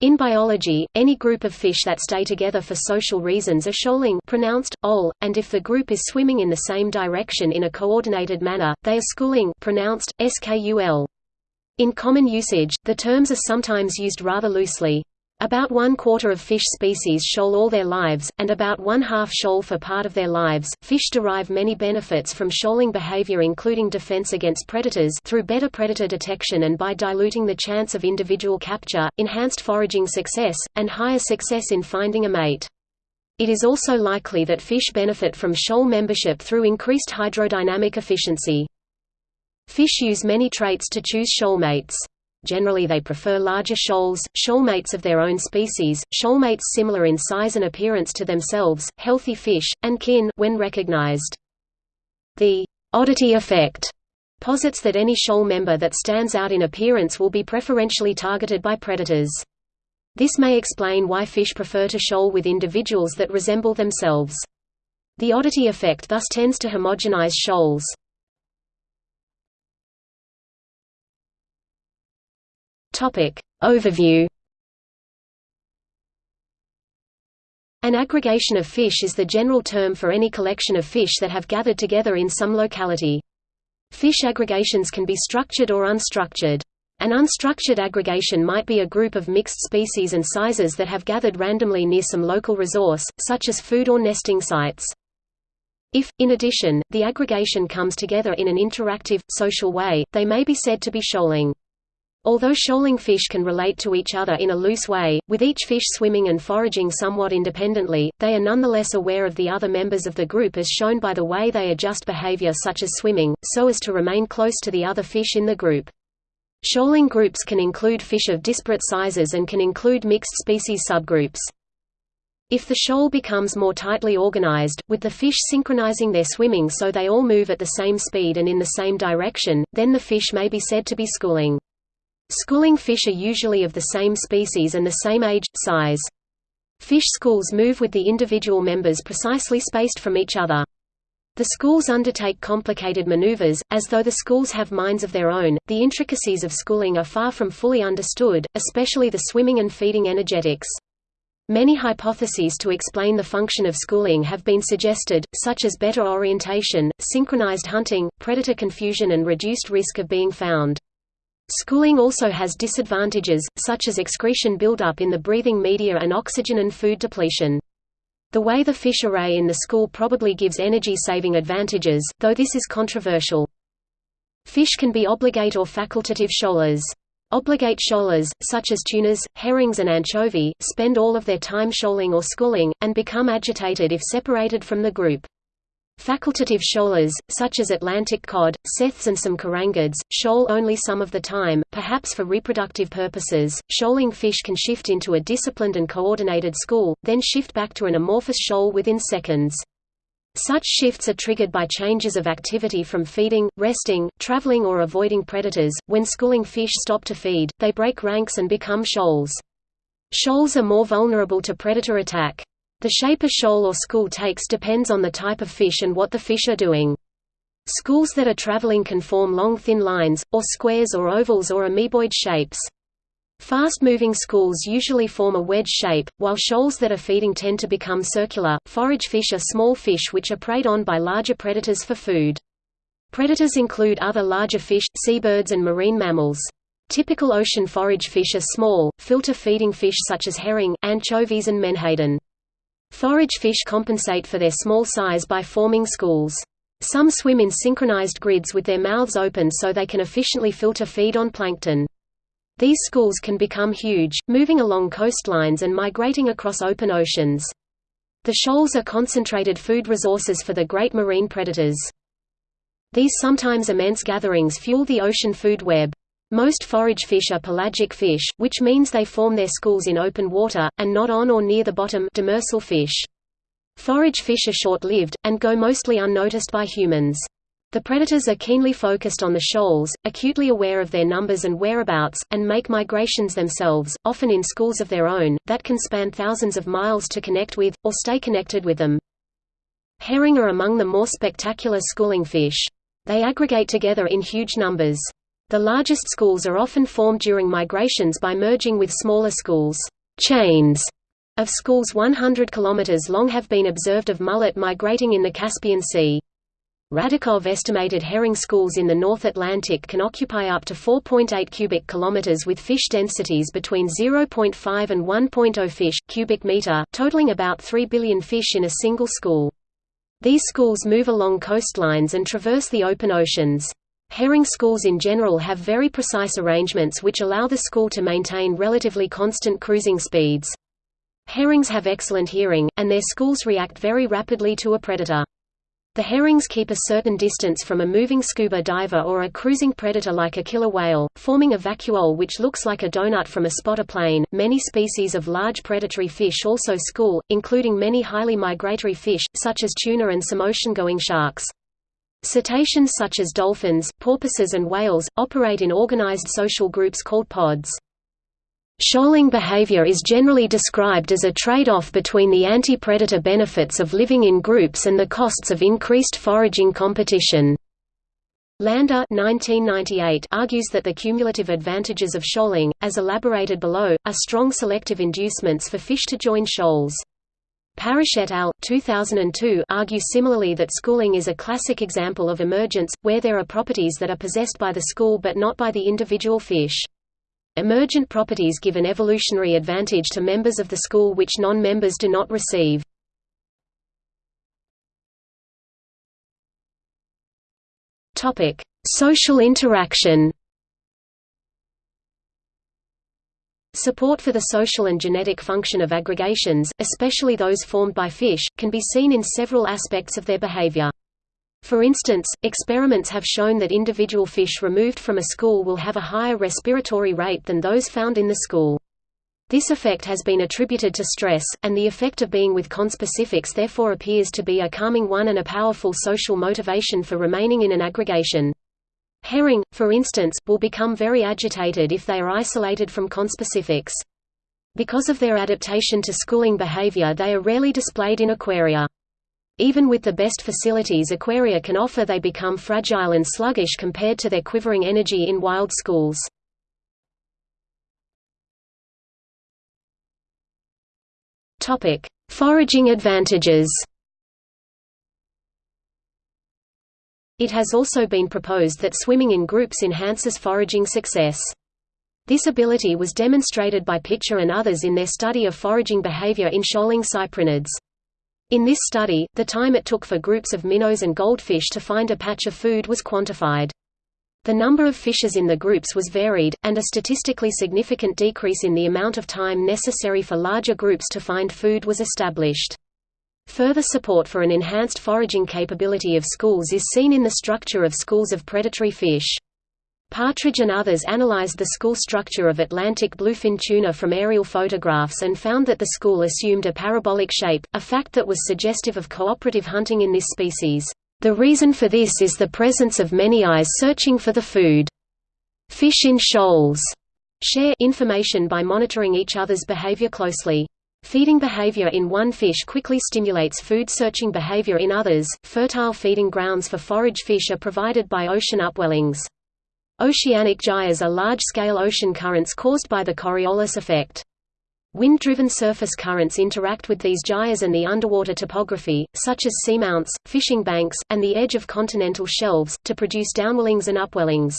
In biology, any group of fish that stay together for social reasons are shoaling pronounced, ol, and if the group is swimming in the same direction in a coordinated manner, they are schooling pronounced, skul. In common usage, the terms are sometimes used rather loosely. About one quarter of fish species shoal all their lives, and about one half shoal for part of their lives. Fish derive many benefits from shoaling behavior, including defense against predators through better predator detection and by diluting the chance of individual capture, enhanced foraging success, and higher success in finding a mate. It is also likely that fish benefit from shoal membership through increased hydrodynamic efficiency. Fish use many traits to choose shoal mates. Generally they prefer larger shoals, shoalmates of their own species, shoalmates similar in size and appearance to themselves, healthy fish, and kin when recognized. The oddity effect posits that any shoal member that stands out in appearance will be preferentially targeted by predators. This may explain why fish prefer to shoal with individuals that resemble themselves. The oddity effect thus tends to homogenize shoals. Topic. Overview An aggregation of fish is the general term for any collection of fish that have gathered together in some locality. Fish aggregations can be structured or unstructured. An unstructured aggregation might be a group of mixed species and sizes that have gathered randomly near some local resource, such as food or nesting sites. If, in addition, the aggregation comes together in an interactive, social way, they may be said to be shoaling. Although shoaling fish can relate to each other in a loose way, with each fish swimming and foraging somewhat independently, they are nonetheless aware of the other members of the group as shown by the way they adjust behavior such as swimming, so as to remain close to the other fish in the group. Shoaling groups can include fish of disparate sizes and can include mixed species subgroups. If the shoal becomes more tightly organized, with the fish synchronizing their swimming so they all move at the same speed and in the same direction, then the fish may be said to be schooling. Schooling fish are usually of the same species and the same age, size. Fish schools move with the individual members precisely spaced from each other. The schools undertake complicated maneuvers, as though the schools have minds of their own. The intricacies of schooling are far from fully understood, especially the swimming and feeding energetics. Many hypotheses to explain the function of schooling have been suggested, such as better orientation, synchronized hunting, predator confusion and reduced risk of being found. Schooling also has disadvantages, such as excretion buildup in the breathing media and oxygen and food depletion. The way the fish array in the school probably gives energy-saving advantages, though this is controversial. Fish can be obligate or facultative shoalers. Obligate shoalers, such as tunas, herrings and anchovy, spend all of their time shoaling or schooling, and become agitated if separated from the group. Facultative shoalers, such as Atlantic cod, saithes and some carangids, shoal only some of the time, perhaps for reproductive purposes. Shoaling fish can shift into a disciplined and coordinated school, then shift back to an amorphous shoal within seconds. Such shifts are triggered by changes of activity from feeding, resting, traveling or avoiding predators. When schooling fish stop to feed, they break ranks and become shoals. Shoals are more vulnerable to predator attack. The shape a shoal or school takes depends on the type of fish and what the fish are doing. Schools that are traveling can form long thin lines, or squares or ovals or amoeboid shapes. Fast-moving schools usually form a wedge shape, while shoals that are feeding tend to become circular. Forage fish are small fish which are preyed on by larger predators for food. Predators include other larger fish, seabirds and marine mammals. Typical ocean forage fish are small, filter-feeding fish such as herring, anchovies and menhaden. Forage fish compensate for their small size by forming schools. Some swim in synchronized grids with their mouths open so they can efficiently filter feed on plankton. These schools can become huge, moving along coastlines and migrating across open oceans. The shoals are concentrated food resources for the great marine predators. These sometimes immense gatherings fuel the ocean food web. Most forage fish are pelagic fish, which means they form their schools in open water, and not on or near the bottom demersal fish. Forage fish are short-lived, and go mostly unnoticed by humans. The predators are keenly focused on the shoals, acutely aware of their numbers and whereabouts, and make migrations themselves, often in schools of their own, that can span thousands of miles to connect with, or stay connected with them. Herring are among the more spectacular schooling fish. They aggregate together in huge numbers. The largest schools are often formed during migrations by merging with smaller schools. Chains of schools 100 km long have been observed of mullet migrating in the Caspian Sea. Radakov estimated herring schools in the North Atlantic can occupy up to 4.8 cubic kilometers with fish densities between 0.5 and 1.0 fish cubic meter, totaling about 3 billion fish in a single school. These schools move along coastlines and traverse the open oceans. Herring schools in general have very precise arrangements which allow the school to maintain relatively constant cruising speeds. Herrings have excellent hearing, and their schools react very rapidly to a predator. The herrings keep a certain distance from a moving scuba diver or a cruising predator like a killer whale, forming a vacuole which looks like a donut from a spotter plane. Many species of large predatory fish also school, including many highly migratory fish, such as tuna and some ocean-going sharks. Cetaceans such as dolphins, porpoises and whales, operate in organized social groups called pods. Shoaling behavior is generally described as a trade-off between the anti-predator benefits of living in groups and the costs of increased foraging competition. Landa 1998 argues that the cumulative advantages of shoaling, as elaborated below, are strong selective inducements for fish to join shoals. Parrish et al. 2002 argue similarly that schooling is a classic example of emergence, where there are properties that are possessed by the school but not by the individual fish. Emergent properties give an evolutionary advantage to members of the school which non-members do not receive. Social interaction. Support for the social and genetic function of aggregations, especially those formed by fish, can be seen in several aspects of their behavior. For instance, experiments have shown that individual fish removed from a school will have a higher respiratory rate than those found in the school. This effect has been attributed to stress, and the effect of being with conspecifics therefore appears to be a calming one and a powerful social motivation for remaining in an aggregation. Herring, for instance, will become very agitated if they are isolated from conspecifics. Because of their adaptation to schooling behavior they are rarely displayed in aquaria. Even with the best facilities aquaria can offer they become fragile and sluggish compared to their quivering energy in wild schools. Foraging advantages. It has also been proposed that swimming in groups enhances foraging success. This ability was demonstrated by Pitcher and others in their study of foraging behavior in shoaling cyprinids. In this study, the time it took for groups of minnows and goldfish to find a patch of food was quantified. The number of fishes in the groups was varied, and a statistically significant decrease in the amount of time necessary for larger groups to find food was established. Further support for an enhanced foraging capability of schools is seen in the structure of schools of predatory fish. Partridge and others analyzed the school structure of Atlantic bluefin tuna from aerial photographs and found that the school assumed a parabolic shape, a fact that was suggestive of cooperative hunting in this species. The reason for this is the presence of many eyes searching for the food. Fish in shoals share information by monitoring each other's behavior closely. Feeding behavior in one fish quickly stimulates food-searching behavior in others. Fertile feeding grounds for forage fish are provided by ocean upwellings. Oceanic gyres are large-scale ocean currents caused by the Coriolis effect. Wind-driven surface currents interact with these gyres and the underwater topography, such as seamounts, fishing banks, and the edge of continental shelves, to produce downwellings and upwellings.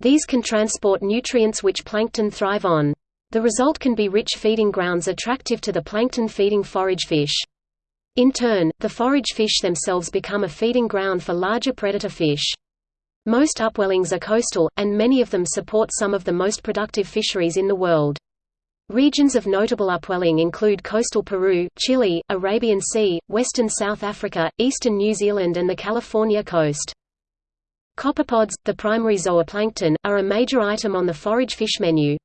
These can transport nutrients which plankton thrive on. The result can be rich feeding grounds attractive to the plankton-feeding forage fish. In turn, the forage fish themselves become a feeding ground for larger predator fish. Most upwellings are coastal, and many of them support some of the most productive fisheries in the world. Regions of notable upwelling include coastal Peru, Chile, Arabian Sea, western South Africa, eastern New Zealand and the California coast. Copepods, the primary zooplankton, are a major item on the forage fish menu.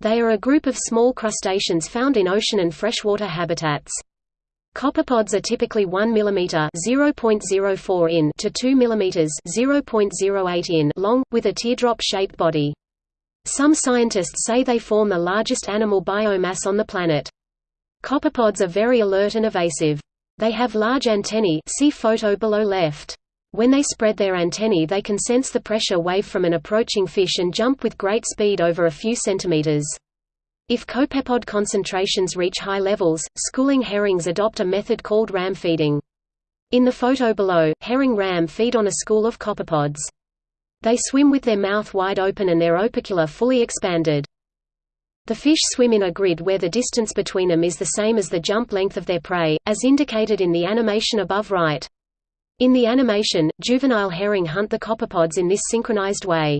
They are a group of small crustaceans found in ocean and freshwater habitats. Copepods are typically 1 mm (0.04 in) to 2 mm (0.08 in) long, with a teardrop-shaped body. Some scientists say they form the largest animal biomass on the planet. Copepods are very alert and evasive. They have large antennae see photo below left. When they spread their antennae they can sense the pressure wave from an approaching fish and jump with great speed over a few centimeters. If copepod concentrations reach high levels, schooling herrings adopt a method called ram feeding. In the photo below, herring ram feed on a school of copepods. They swim with their mouth wide open and their opercula fully expanded. The fish swim in a grid where the distance between them is the same as the jump length of their prey, as indicated in the animation above right. In the animation, juvenile herring hunt the copepods in this synchronized way.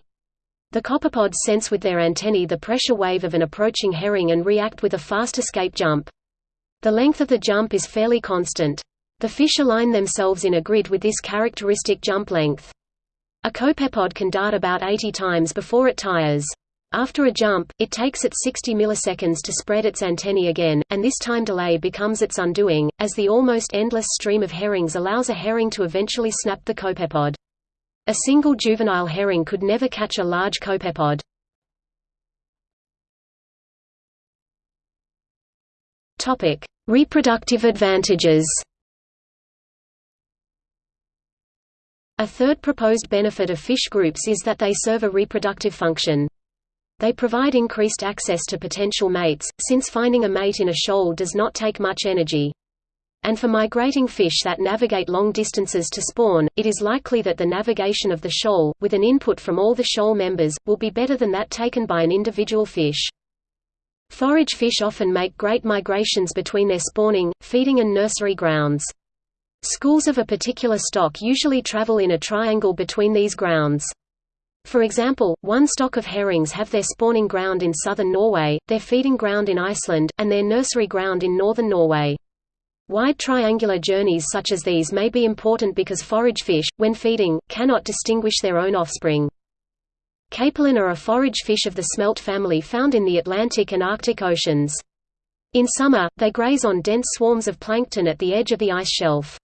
The copepods sense with their antennae the pressure wave of an approaching herring and react with a fast escape jump. The length of the jump is fairly constant. The fish align themselves in a grid with this characteristic jump length. A copepod can dart about 80 times before it tires. After a jump, it takes it 60 milliseconds to spread its antennae again, and this time delay becomes its undoing, as the almost endless stream of herrings allows a herring to eventually snap the copepod. A single juvenile herring could never catch a large copepod. Topic: Reproductive advantages. A third proposed benefit of fish groups is that they serve a reproductive function. They provide increased access to potential mates, since finding a mate in a shoal does not take much energy. And for migrating fish that navigate long distances to spawn, it is likely that the navigation of the shoal, with an input from all the shoal members, will be better than that taken by an individual fish. Forage fish often make great migrations between their spawning, feeding and nursery grounds. Schools of a particular stock usually travel in a triangle between these grounds. For example, one stock of herrings have their spawning ground in southern Norway, their feeding ground in Iceland, and their nursery ground in northern Norway. Wide triangular journeys such as these may be important because forage fish, when feeding, cannot distinguish their own offspring. Capelin are a forage fish of the smelt family found in the Atlantic and Arctic Oceans. In summer, they graze on dense swarms of plankton at the edge of the ice shelf.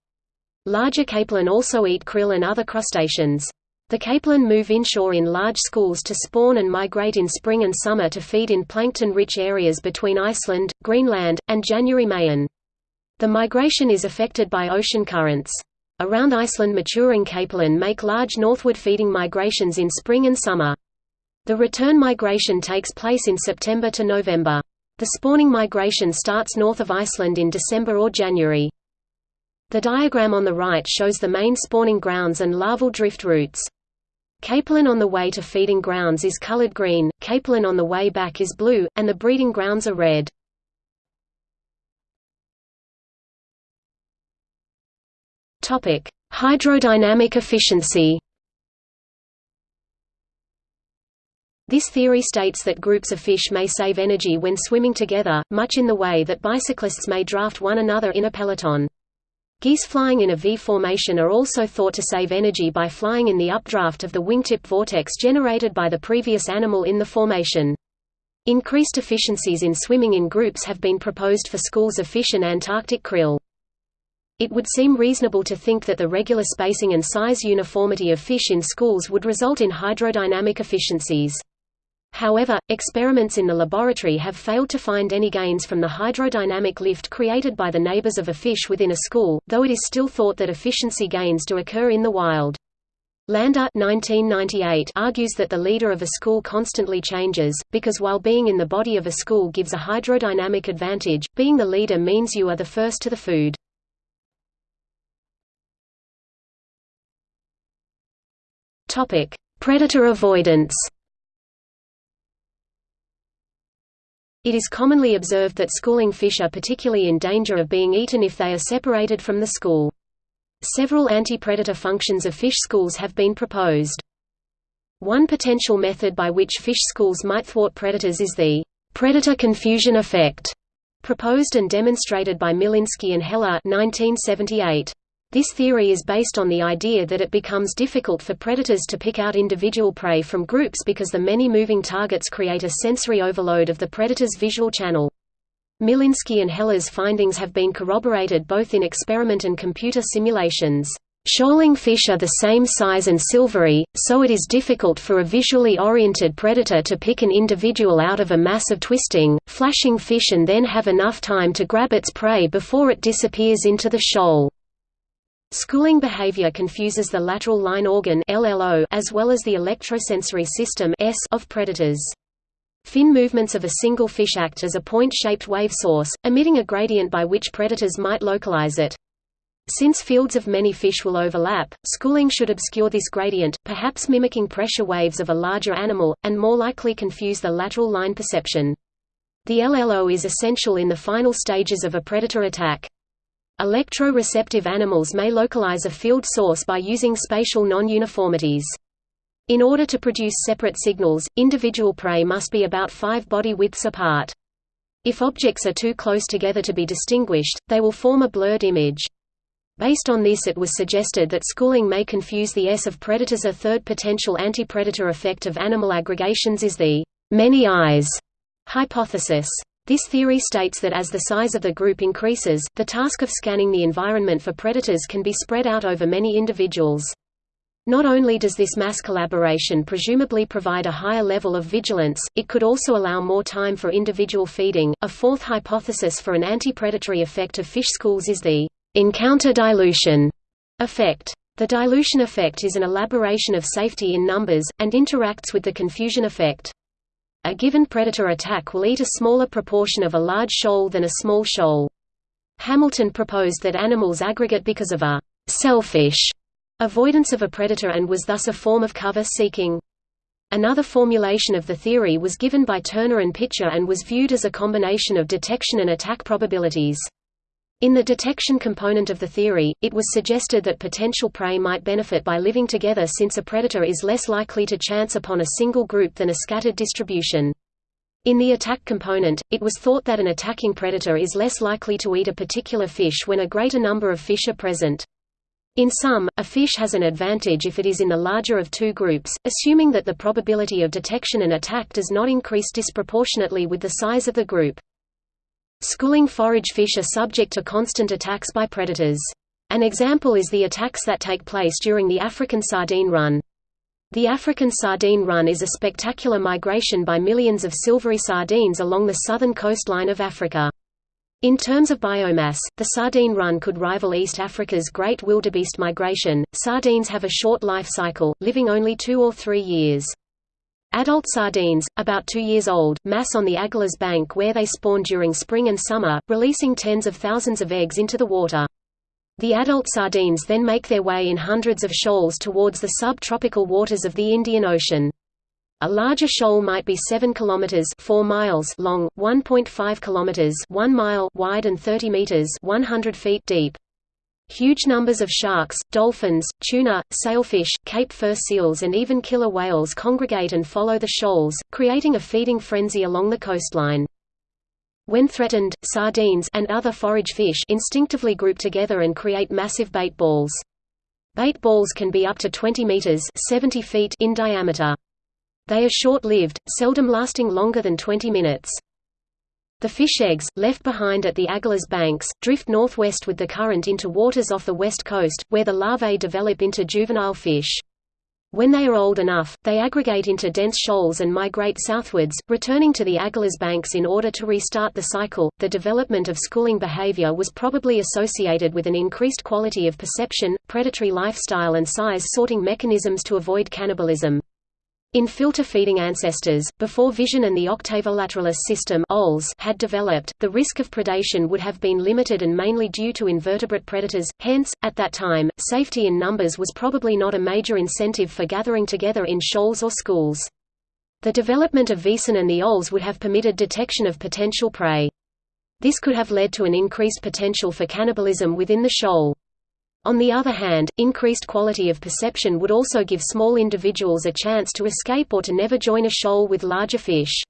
Larger capelin also eat krill and other crustaceans. The capelin move inshore in large schools to spawn and migrate in spring and summer to feed in plankton-rich areas between Iceland, Greenland, and January-Mayen. The migration is affected by ocean currents. Around Iceland maturing capelin make large northward feeding migrations in spring and summer. The return migration takes place in September to November. The spawning migration starts north of Iceland in December or January. The diagram on the right shows the main spawning grounds and larval drift routes. Capelin on the way to feeding grounds is colored green, capelin on the way back is blue, and the breeding grounds are red. Topic: Hydrodynamic efficiency. This theory states that groups of fish may save energy when swimming together, much in the way that bicyclists may draft one another in a peloton. Geese flying in a V formation are also thought to save energy by flying in the updraft of the wingtip vortex generated by the previous animal in the formation. Increased efficiencies in swimming in groups have been proposed for schools of fish and Antarctic krill. It would seem reasonable to think that the regular spacing and size uniformity of fish in schools would result in hydrodynamic efficiencies. However, experiments in the laboratory have failed to find any gains from the hydrodynamic lift created by the neighbors of a fish within a school, though it is still thought that efficiency gains do occur in the wild. Landa 1998 argues that the leader of a school constantly changes, because while being in the body of a school gives a hydrodynamic advantage, being the leader means you are the first to the food. Predator avoidance It is commonly observed that schooling fish are particularly in danger of being eaten if they are separated from the school. Several anti-predator functions of fish schools have been proposed. One potential method by which fish schools might thwart predators is the predator confusion effect, proposed and demonstrated by Milinski and Heller 1978. This theory is based on the idea that it becomes difficult for predators to pick out individual prey from groups because the many moving targets create a sensory overload of the predator's visual channel. Milinski and Heller's findings have been corroborated both in experiment and computer simulations. Shoaling fish are the same size and silvery, so it is difficult for a visually oriented predator to pick an individual out of a mass of twisting, flashing fish and then have enough time to grab its prey before it disappears into the shoal. Schooling behavior confuses the lateral line organ LLO as well as the electrosensory system S of predators. Fin movements of a single fish act as a point-shaped wave source, emitting a gradient by which predators might localize it. Since fields of many fish will overlap, schooling should obscure this gradient, perhaps mimicking pressure waves of a larger animal, and more likely confuse the lateral line perception. The LLO is essential in the final stages of a predator attack. Electro-receptive animals may localize a field source by using spatial non-uniformities. In order to produce separate signals, individual prey must be about five body widths apart. If objects are too close together to be distinguished, they will form a blurred image. Based on this it was suggested that schooling may confuse the S of predators. A third potential anti-predator effect of animal aggregations is the many eyes hypothesis. This theory states that as the size of the group increases, the task of scanning the environment for predators can be spread out over many individuals. Not only does this mass collaboration presumably provide a higher level of vigilance, it could also allow more time for individual feeding. A fourth hypothesis for an anti-predatory effect of fish schools is the encounter dilution effect. The dilution effect is an elaboration of safety in numbers, and interacts with the confusion effect a given predator attack will eat a smaller proportion of a large shoal than a small shoal. Hamilton proposed that animals aggregate because of a selfish avoidance of a predator and was thus a form of cover seeking. Another formulation of the theory was given by Turner and Pitcher and was viewed as a combination of detection and attack probabilities. In the detection component of the theory, it was suggested that potential prey might benefit by living together since a predator is less likely to chance upon a single group than a scattered distribution. In the attack component, it was thought that an attacking predator is less likely to eat a particular fish when a greater number of fish are present. In sum, a fish has an advantage if it is in the larger of two groups, assuming that the probability of detection and attack does not increase disproportionately with the size of the group. Schooling forage fish are subject to constant attacks by predators. An example is the attacks that take place during the African sardine run. The African sardine run is a spectacular migration by millions of silvery sardines along the southern coastline of Africa. In terms of biomass, the sardine run could rival East Africa's great wildebeest migration. Sardines have a short life cycle, living only two or three years. Adult sardines, about two years old, mass on the Agulhas bank where they spawn during spring and summer, releasing tens of thousands of eggs into the water. The adult sardines then make their way in hundreds of shoals towards the subtropical waters of the Indian Ocean. A larger shoal might be 7 kilometers 4 miles long, 1.5 kilometers 1 mile wide and 30 meters 100 feet deep. Huge numbers of sharks, dolphins, tuna, sailfish, Cape fur seals and even killer whales congregate and follow the shoals, creating a feeding frenzy along the coastline. When threatened, sardines and other forage fish instinctively group together and create massive bait balls. Bait balls can be up to 20 meters 70 feet in diameter. They are short-lived, seldom lasting longer than 20 minutes. The fish eggs, left behind at the Agulhas banks, drift northwest with the current into waters off the west coast, where the larvae develop into juvenile fish. When they are old enough, they aggregate into dense shoals and migrate southwards, returning to the Agulhas banks in order to restart the cycle. The development of schooling behavior was probably associated with an increased quality of perception, predatory lifestyle, and size sorting mechanisms to avoid cannibalism. In filter-feeding ancestors, before vision and the octavilateralis system had developed, the risk of predation would have been limited and mainly due to invertebrate predators, hence, at that time, safety in numbers was probably not a major incentive for gathering together in shoals or schools. The development of Vison and the OLS would have permitted detection of potential prey. This could have led to an increased potential for cannibalism within the shoal. On the other hand, increased quality of perception would also give small individuals a chance to escape or to never join a shoal with larger fish.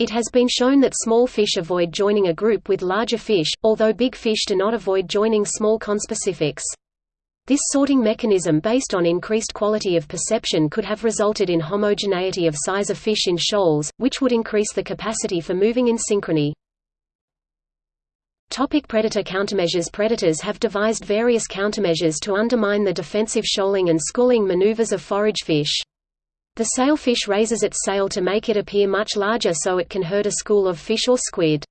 It has been shown that small fish avoid joining a group with larger fish, although big fish do not avoid joining small conspecifics. This sorting mechanism based on increased quality of perception could have resulted in homogeneity of size of fish in shoals, which would increase the capacity for moving in synchrony. Topic predator countermeasures Predators have devised various countermeasures to undermine the defensive shoaling and schooling maneuvers of forage fish. The sailfish raises its sail to make it appear much larger so it can herd a school of fish or squid.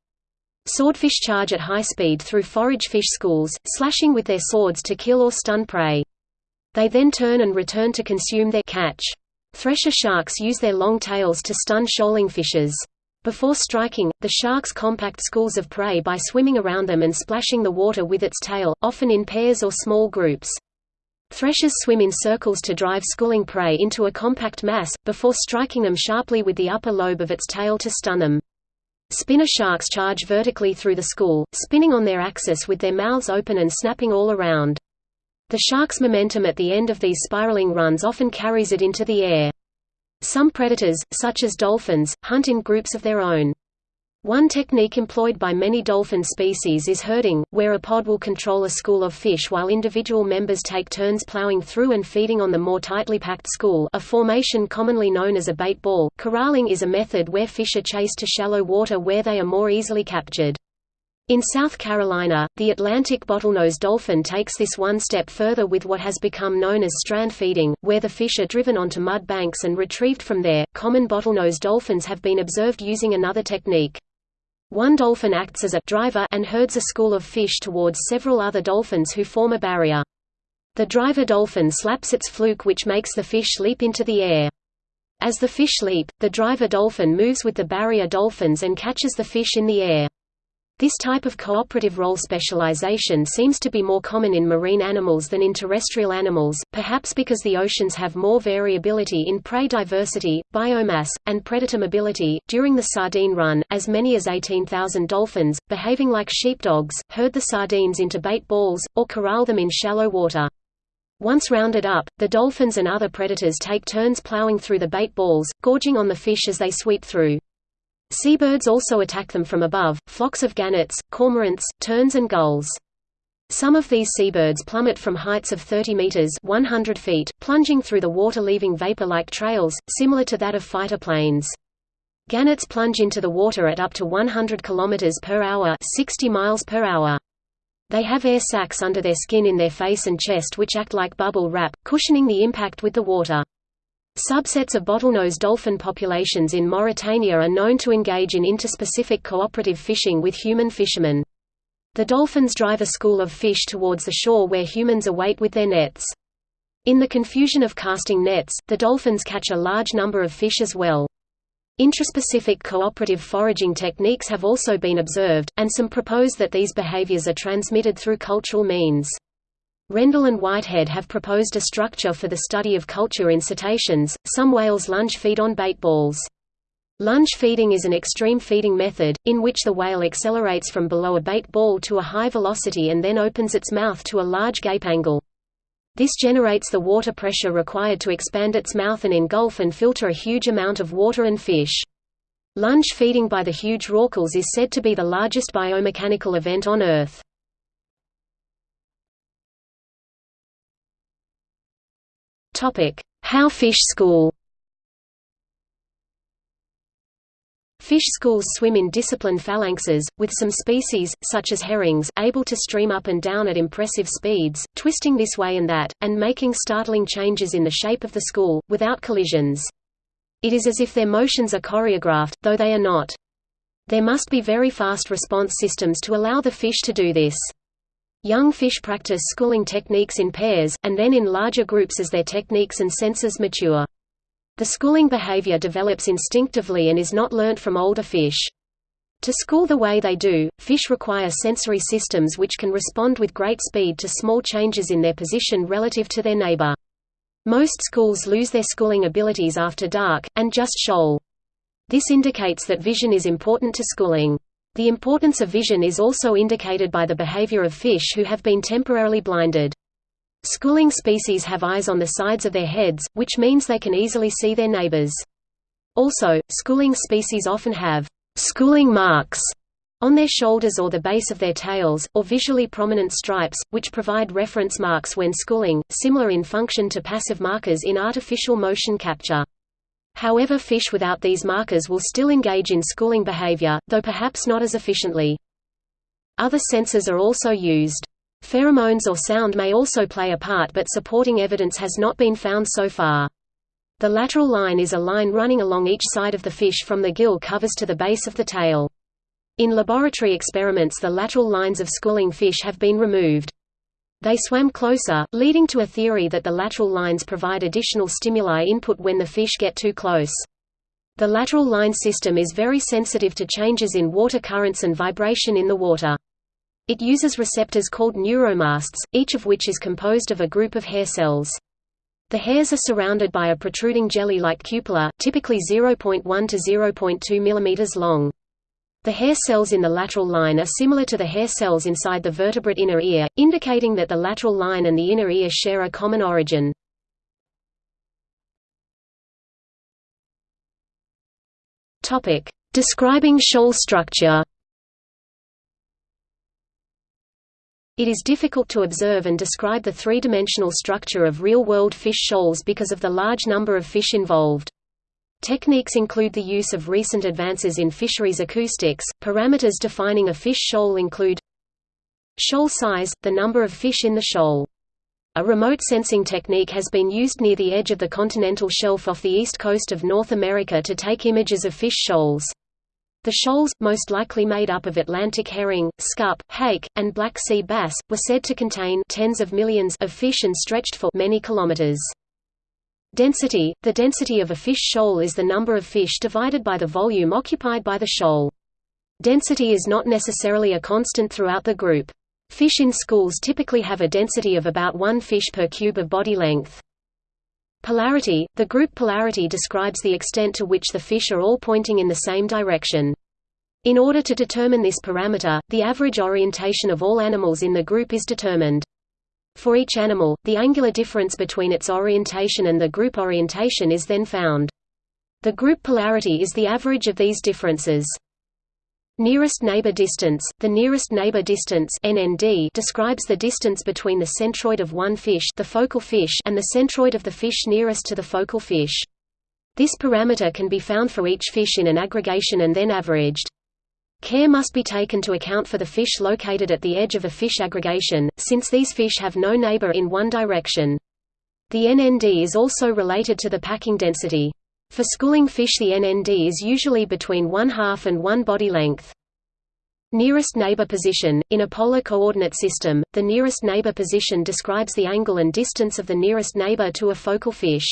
Swordfish charge at high speed through forage fish schools, slashing with their swords to kill or stun prey. They then turn and return to consume their catch. Thresher sharks use their long tails to stun shoaling fishes. Before striking, the sharks compact schools of prey by swimming around them and splashing the water with its tail, often in pairs or small groups. Threshers swim in circles to drive schooling prey into a compact mass, before striking them sharply with the upper lobe of its tail to stun them. Spinner sharks charge vertically through the school, spinning on their axis with their mouths open and snapping all around. The shark's momentum at the end of these spiraling runs often carries it into the air. Some predators, such as dolphins, hunt in groups of their own. One technique employed by many dolphin species is herding, where a pod will control a school of fish while individual members take turns plowing through and feeding on the more tightly packed school a formation commonly known as a bait ball. Corralling is a method where fish are chased to shallow water where they are more easily captured. In South Carolina, the Atlantic bottlenose dolphin takes this one step further with what has become known as strand feeding, where the fish are driven onto mud banks and retrieved from there. Common bottlenose dolphins have been observed using another technique. One dolphin acts as a driver and herds a school of fish towards several other dolphins who form a barrier. The driver dolphin slaps its fluke which makes the fish leap into the air. As the fish leap, the driver dolphin moves with the barrier dolphins and catches the fish in the air. This type of cooperative role specialization seems to be more common in marine animals than in terrestrial animals, perhaps because the oceans have more variability in prey diversity, biomass, and predator mobility. During the sardine run, as many as 18,000 dolphins, behaving like sheepdogs, herd the sardines into bait balls, or corral them in shallow water. Once rounded up, the dolphins and other predators take turns plowing through the bait balls, gorging on the fish as they sweep through. Seabirds also attack them from above, flocks of gannets, cormorants, terns and gulls. Some of these seabirds plummet from heights of 30 meters 100 feet, plunging through the water leaving vapor-like trails, similar to that of fighter planes. Gannets plunge into the water at up to 100 km per hour 60 miles per hour. They have air sacs under their skin in their face and chest which act like bubble wrap, cushioning the impact with the water. Subsets of bottlenose dolphin populations in Mauritania are known to engage in interspecific cooperative fishing with human fishermen. The dolphins drive a school of fish towards the shore where humans await with their nets. In the confusion of casting nets, the dolphins catch a large number of fish as well. Intraspecific cooperative foraging techniques have also been observed, and some propose that these behaviors are transmitted through cultural means. Rendell and Whitehead have proposed a structure for the study of culture in cetaceans. Some whales lunge feed on bait balls. Lunge feeding is an extreme feeding method, in which the whale accelerates from below a bait ball to a high velocity and then opens its mouth to a large gape angle. This generates the water pressure required to expand its mouth and engulf and filter a huge amount of water and fish. Lunge feeding by the huge rorquals is said to be the largest biomechanical event on Earth. How fish school Fish schools swim in disciplined phalanxes, with some species, such as herrings, able to stream up and down at impressive speeds, twisting this way and that, and making startling changes in the shape of the school, without collisions. It is as if their motions are choreographed, though they are not. There must be very fast response systems to allow the fish to do this. Young fish practice schooling techniques in pairs, and then in larger groups as their techniques and senses mature. The schooling behavior develops instinctively and is not learnt from older fish. To school the way they do, fish require sensory systems which can respond with great speed to small changes in their position relative to their neighbor. Most schools lose their schooling abilities after dark, and just shoal. This indicates that vision is important to schooling. The importance of vision is also indicated by the behavior of fish who have been temporarily blinded. Schooling species have eyes on the sides of their heads, which means they can easily see their neighbors. Also, schooling species often have schooling marks on their shoulders or the base of their tails, or visually prominent stripes, which provide reference marks when schooling, similar in function to passive markers in artificial motion capture. However fish without these markers will still engage in schooling behavior, though perhaps not as efficiently. Other senses are also used. Pheromones or sound may also play a part but supporting evidence has not been found so far. The lateral line is a line running along each side of the fish from the gill covers to the base of the tail. In laboratory experiments the lateral lines of schooling fish have been removed. They swam closer, leading to a theory that the lateral lines provide additional stimuli input when the fish get too close. The lateral line system is very sensitive to changes in water currents and vibration in the water. It uses receptors called neuromasts, each of which is composed of a group of hair cells. The hairs are surrounded by a protruding jelly-like cupola, typically 0.1 to 0.2 mm long. The hair cells in the lateral line are similar to the hair cells inside the vertebrate inner ear, indicating that the lateral line and the inner ear share a common origin. Topic: Describing shoal structure. It is difficult to observe and describe the three-dimensional structure of real-world fish shoals because of the large number of fish involved. Techniques include the use of recent advances in fisheries acoustics. Parameters defining a fish shoal include shoal size, the number of fish in the shoal. A remote sensing technique has been used near the edge of the continental shelf off the east coast of North America to take images of fish shoals. The shoals, most likely made up of Atlantic herring, scup, hake, and black sea bass, were said to contain tens of millions of fish and stretched for many kilometers. Density – The density of a fish shoal is the number of fish divided by the volume occupied by the shoal. Density is not necessarily a constant throughout the group. Fish in schools typically have a density of about one fish per cube of body length. Polarity – The group polarity describes the extent to which the fish are all pointing in the same direction. In order to determine this parameter, the average orientation of all animals in the group is determined. For each animal, the angular difference between its orientation and the group orientation is then found. The group polarity is the average of these differences. Nearest neighbor distance The nearest neighbor distance NND describes the distance between the centroid of one fish, the focal fish and the centroid of the fish nearest to the focal fish. This parameter can be found for each fish in an aggregation and then averaged. Care must be taken to account for the fish located at the edge of a fish aggregation, since these fish have no neighbor in one direction. The NND is also related to the packing density. For schooling fish the NND is usually between one half and one body length. Nearest neighbor position – In a polar coordinate system, the nearest neighbor position describes the angle and distance of the nearest neighbor to a focal fish.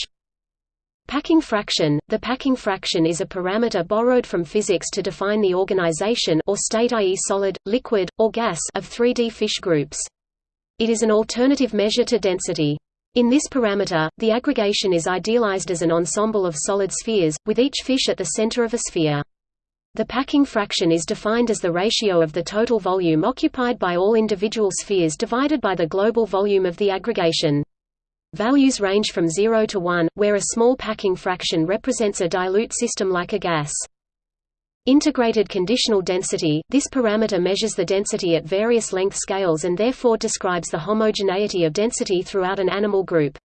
Packing fraction – The packing fraction is a parameter borrowed from physics to define the organization or state i.e. solid, liquid, or gas of 3D fish groups. It is an alternative measure to density. In this parameter, the aggregation is idealized as an ensemble of solid spheres, with each fish at the center of a sphere. The packing fraction is defined as the ratio of the total volume occupied by all individual spheres divided by the global volume of the aggregation. Values range from 0 to 1, where a small packing fraction represents a dilute system like a gas. Integrated conditional density – This parameter measures the density at various length scales and therefore describes the homogeneity of density throughout an animal group.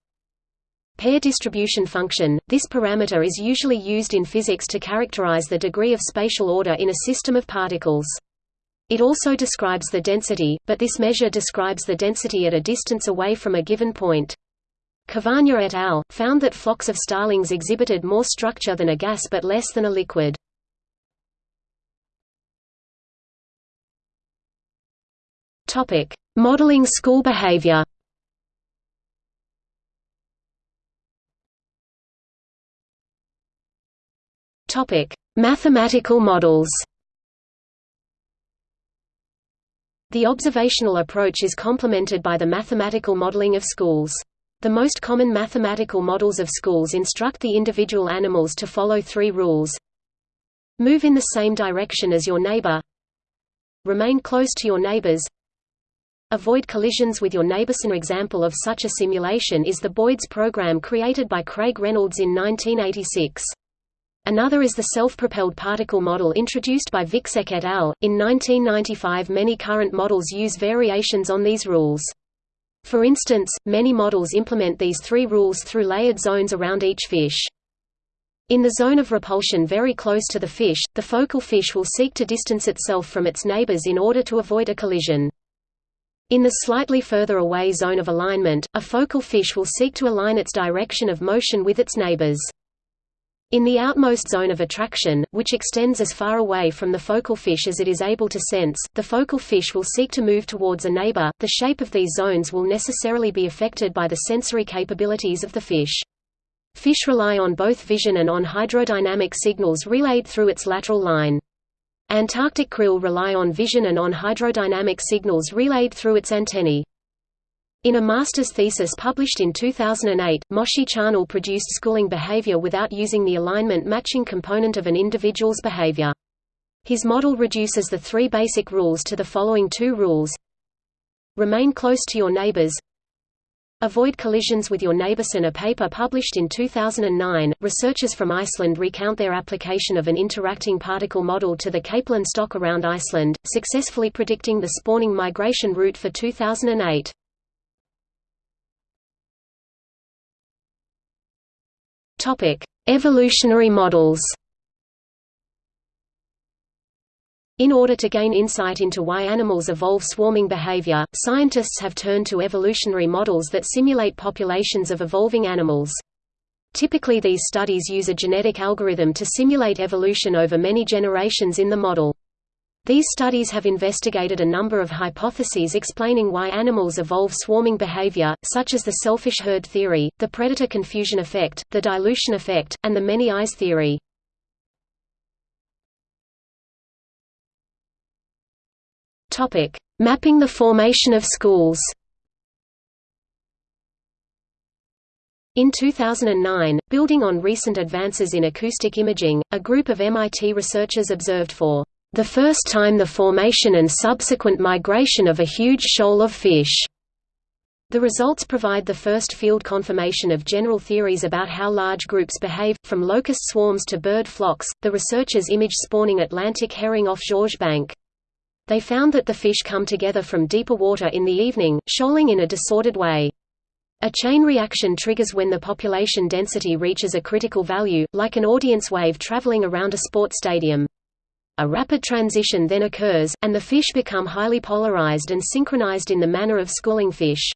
Pair distribution function – This parameter is usually used in physics to characterize the degree of spatial order in a system of particles. It also describes the density, but this measure describes the density at a distance away from a given point. Cavagna et al. found that flocks of starlings exhibited more structure than a gas but less than a liquid. Topic: Modeling school behavior. Topic: Mathematical models. The observational approach is complemented by the mathematical modeling of schools. The most common mathematical models of schools instruct the individual animals to follow three rules. Move in the same direction as your neighbor. Remain close to your neighbors. Avoid collisions with your neighbors. An example of such a simulation is the Boids program created by Craig Reynolds in 1986. Another is the self-propelled particle model introduced by Vicsek et al. In 1995 many current models use variations on these rules. For instance, many models implement these three rules through layered zones around each fish. In the zone of repulsion very close to the fish, the focal fish will seek to distance itself from its neighbors in order to avoid a collision. In the slightly further away zone of alignment, a focal fish will seek to align its direction of motion with its neighbors. In the outmost zone of attraction, which extends as far away from the focal fish as it is able to sense, the focal fish will seek to move towards a neighbor. The shape of these zones will necessarily be affected by the sensory capabilities of the fish. Fish rely on both vision and on hydrodynamic signals relayed through its lateral line. Antarctic krill rely on vision and on hydrodynamic signals relayed through its antennae. In a master's thesis published in 2008, Moshi Charnel produced schooling behavior without using the alignment matching component of an individual's behavior. His model reduces the three basic rules to the following two rules. Remain close to your neighbors. Avoid collisions with your neighbors. In a paper published in 2009, researchers from Iceland recount their application of an interacting particle model to the Capelin stock around Iceland, successfully predicting the spawning migration route for 2008. Topic: Evolutionary models. In order to gain insight into why animals evolve swarming behavior, scientists have turned to evolutionary models that simulate populations of evolving animals. Typically these studies use a genetic algorithm to simulate evolution over many generations in the model. These studies have investigated a number of hypotheses explaining why animals evolve swarming behavior, such as the selfish herd theory, the predator confusion effect, the dilution effect, and the many eyes theory. Topic: Mapping the formation of schools. In 2009, building on recent advances in acoustic imaging, a group of MIT researchers observed for the first time the formation and subsequent migration of a huge shoal of fish. The results provide the first field confirmation of general theories about how large groups behave, from locust swarms to bird flocks. The researchers image spawning Atlantic herring off Georges Bank. They found that the fish come together from deeper water in the evening, shoaling in a disordered way. A chain reaction triggers when the population density reaches a critical value, like an audience wave traveling around a sports stadium. A rapid transition then occurs, and the fish become highly polarized and synchronized in the manner of schooling fish.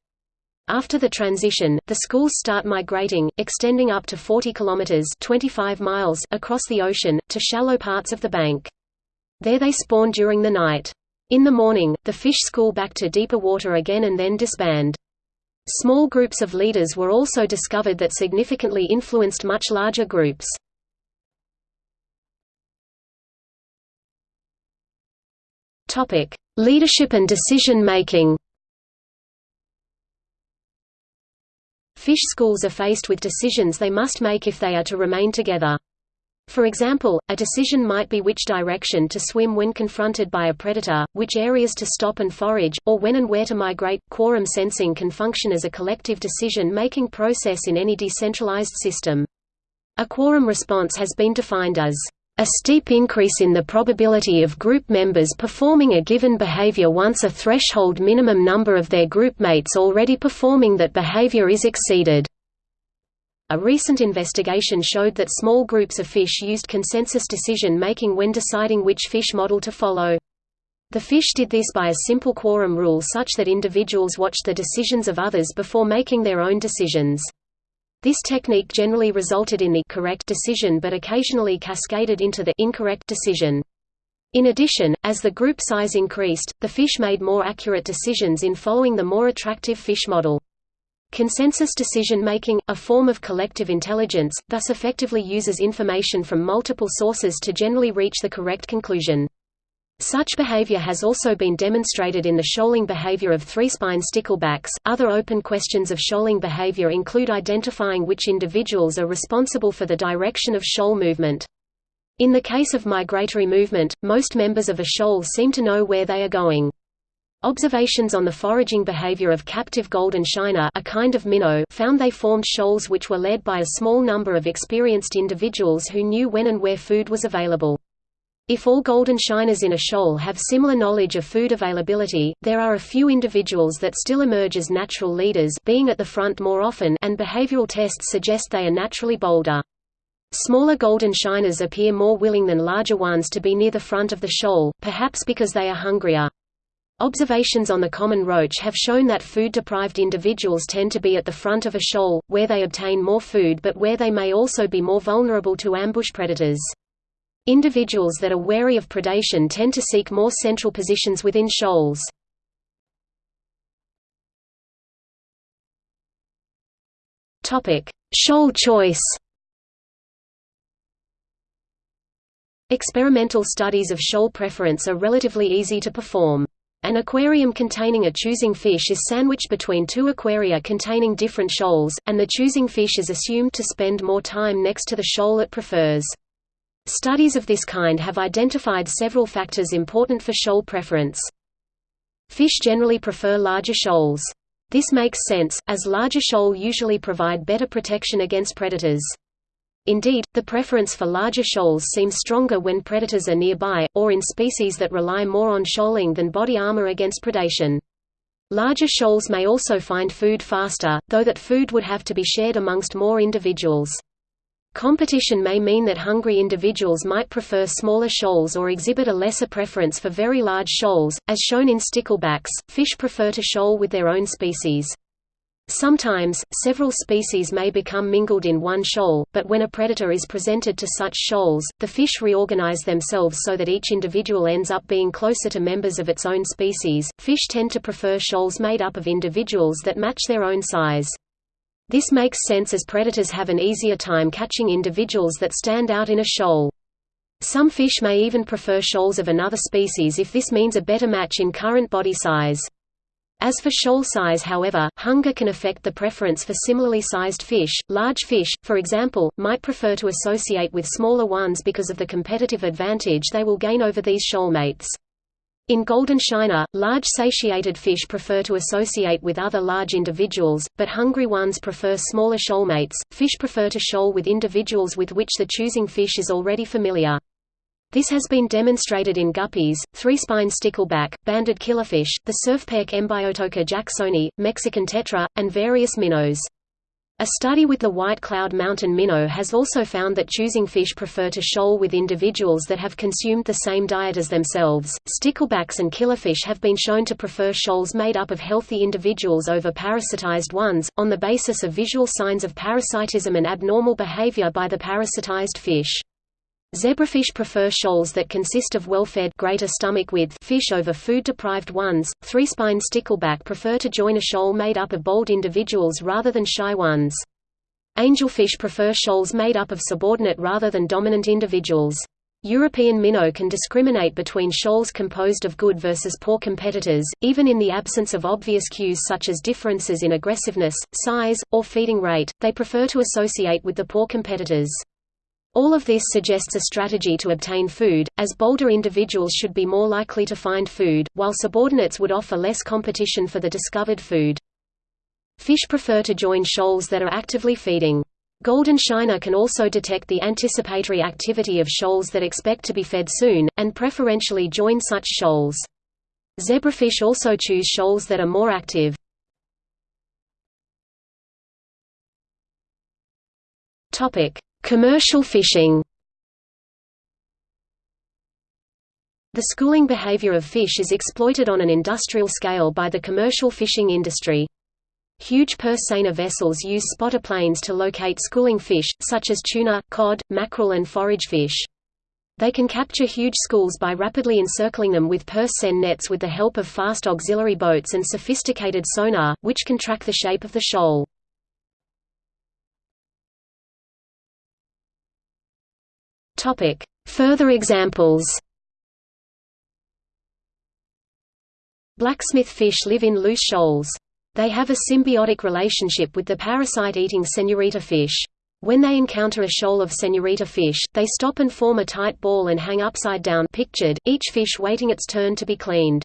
After the transition, the schools start migrating, extending up to 40 kilometers (25 miles) across the ocean to shallow parts of the bank. There they spawn during the night. In the morning, the fish school back to deeper water again and then disband. Small groups of leaders were also discovered that significantly influenced much larger groups. Topic: Leadership and decision making. Fish schools are faced with decisions they must make if they are to remain together. For example, a decision might be which direction to swim when confronted by a predator, which areas to stop and forage, or when and where to migrate. Quorum sensing can function as a collective decision-making process in any decentralized system. A quorum response has been defined as a steep increase in the probability of group members performing a given behavior once a threshold minimum number of their group mates already performing that behavior is exceeded. A recent investigation showed that small groups of fish used consensus decision-making when deciding which fish model to follow. The fish did this by a simple quorum rule such that individuals watched the decisions of others before making their own decisions. This technique generally resulted in the correct decision but occasionally cascaded into the incorrect decision. In addition, as the group size increased, the fish made more accurate decisions in following the more attractive fish model. Consensus decision-making, a form of collective intelligence, thus effectively uses information from multiple sources to generally reach the correct conclusion. Such behavior has also been demonstrated in the shoaling behavior of three-spine sticklebacks. Other open questions of shoaling behavior include identifying which individuals are responsible for the direction of shoal movement. In the case of migratory movement, most members of a shoal seem to know where they are going. Observations on the foraging behavior of captive golden shiner a kind of minnow found they formed shoals which were led by a small number of experienced individuals who knew when and where food was available. If all golden shiners in a shoal have similar knowledge of food availability, there are a few individuals that still emerge as natural leaders being at the front more often and behavioral tests suggest they are naturally bolder. Smaller golden shiners appear more willing than larger ones to be near the front of the shoal, perhaps because they are hungrier. Observations on the common roach have shown that food-deprived individuals tend to be at the front of a shoal, where they obtain more food but where they may also be more vulnerable to ambush predators. Individuals that are wary of predation tend to seek more central positions within shoals. Shoal choice Experimental studies of shoal preference are relatively easy to perform. An aquarium containing a choosing fish is sandwiched between two aquaria containing different shoals, and the choosing fish is assumed to spend more time next to the shoal it prefers. Studies of this kind have identified several factors important for shoal preference. Fish generally prefer larger shoals. This makes sense, as larger shoal usually provide better protection against predators. Indeed, the preference for larger shoals seems stronger when predators are nearby, or in species that rely more on shoaling than body armor against predation. Larger shoals may also find food faster, though that food would have to be shared amongst more individuals. Competition may mean that hungry individuals might prefer smaller shoals or exhibit a lesser preference for very large shoals, as shown in sticklebacks. Fish prefer to shoal with their own species. Sometimes, several species may become mingled in one shoal, but when a predator is presented to such shoals, the fish reorganize themselves so that each individual ends up being closer to members of its own species. Fish tend to prefer shoals made up of individuals that match their own size. This makes sense as predators have an easier time catching individuals that stand out in a shoal. Some fish may even prefer shoals of another species if this means a better match in current body size. As for shoal size however, hunger can affect the preference for similarly sized fish. Large fish, for example, might prefer to associate with smaller ones because of the competitive advantage they will gain over these shoalmates. In golden shiner, large satiated fish prefer to associate with other large individuals, but hungry ones prefer smaller shoalmates. Fish prefer to shoal with individuals with which the choosing fish is already familiar. This has been demonstrated in guppies, three-spine stickleback, banded killifish, the surfperch Embiotoca jacksoni, Mexican tetra, and various minnows. A study with the White Cloud Mountain minnow has also found that choosing fish prefer to shoal with individuals that have consumed the same diet as themselves. Sticklebacks and killifish have been shown to prefer shoals made up of healthy individuals over parasitized ones, on the basis of visual signs of parasitism and abnormal behavior by the parasitized fish. Zebrafish prefer shoals that consist of well-fed greater stomach width fish over food-deprived ones. Three-spine stickleback prefer to join a shoal made up of bold individuals rather than shy ones. Angelfish prefer shoals made up of subordinate rather than dominant individuals. European minnow can discriminate between shoals composed of good versus poor competitors, even in the absence of obvious cues such as differences in aggressiveness, size, or feeding rate, they prefer to associate with the poor competitors. All of this suggests a strategy to obtain food, as bolder individuals should be more likely to find food, while subordinates would offer less competition for the discovered food. Fish prefer to join shoals that are actively feeding. Golden shiner can also detect the anticipatory activity of shoals that expect to be fed soon, and preferentially join such shoals. Zebrafish also choose shoals that are more active. Topic: Commercial fishing The schooling behavior of fish is exploited on an industrial scale by the commercial fishing industry. Huge purse seiner vessels use spotter planes to locate schooling fish, such as tuna, cod, mackerel and forage fish. They can capture huge schools by rapidly encircling them with purse seine nets with the help of fast auxiliary boats and sophisticated sonar, which can track the shape of the shoal. Topic: Further examples. Blacksmith fish live in loose shoals. They have a symbiotic relationship with the parasite-eating senorita fish. When they encounter a shoal of senorita fish, they stop and form a tight ball and hang upside down pictured, each fish waiting its turn to be cleaned.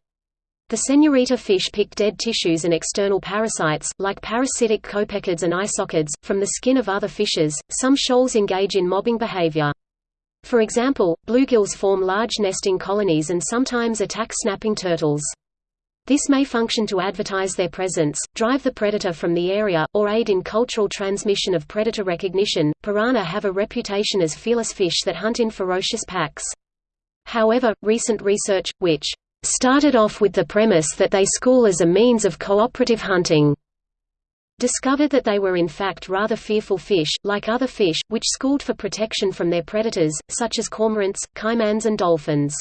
The senorita fish pick dead tissues and external parasites, like parasitic copepods and isopods, from the skin of other fishes. Some shoals engage in mobbing behavior. For example, bluegills form large nesting colonies and sometimes attack snapping turtles. This may function to advertise their presence, drive the predator from the area, or aid in cultural transmission of predator recognition. Piranha have a reputation as fearless fish that hunt in ferocious packs. However, recent research, which started off with the premise that they school as a means of cooperative hunting discovered that they were in fact rather fearful fish, like other fish, which schooled for protection from their predators, such as cormorants, caimans and dolphins.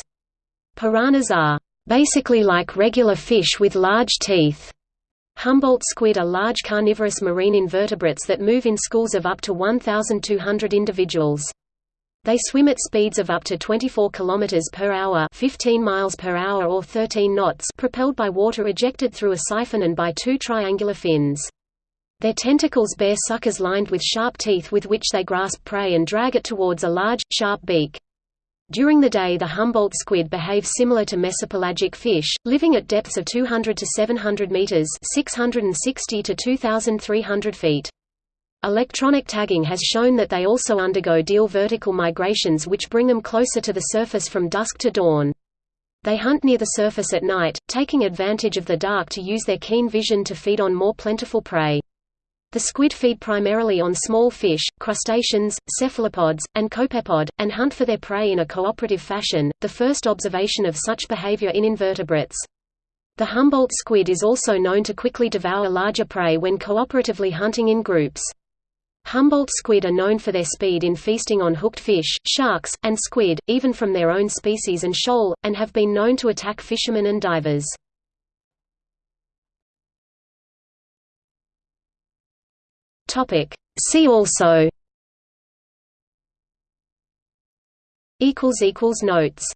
Piranhas are basically like regular fish with large teeth. Humboldt squid are large carnivorous marine invertebrates that move in schools of up to 1,200 individuals. They swim at speeds of up to 24 km per hour, 15 miles per hour or 13 knots, propelled by water ejected through a siphon and by two triangular fins. Their tentacles bear suckers lined with sharp teeth with which they grasp prey and drag it towards a large, sharp beak. During the day the Humboldt squid behave similar to mesopelagic fish, living at depths of 200 to 700 meters 660 to 2,300 feet. Electronic tagging has shown that they also undergo diel vertical migrations which bring them closer to the surface from dusk to dawn. They hunt near the surface at night, taking advantage of the dark to use their keen vision to feed on more plentiful prey. The squid feed primarily on small fish, crustaceans, cephalopods, and copepod, and hunt for their prey in a cooperative fashion, the first observation of such behavior in invertebrates. The Humboldt squid is also known to quickly devour larger prey when cooperatively hunting in groups. Humboldt squid are known for their speed in feasting on hooked fish, sharks, and squid, even from their own species and shoal, and have been known to attack fishermen and divers. Topic. See also. Equals equals notes.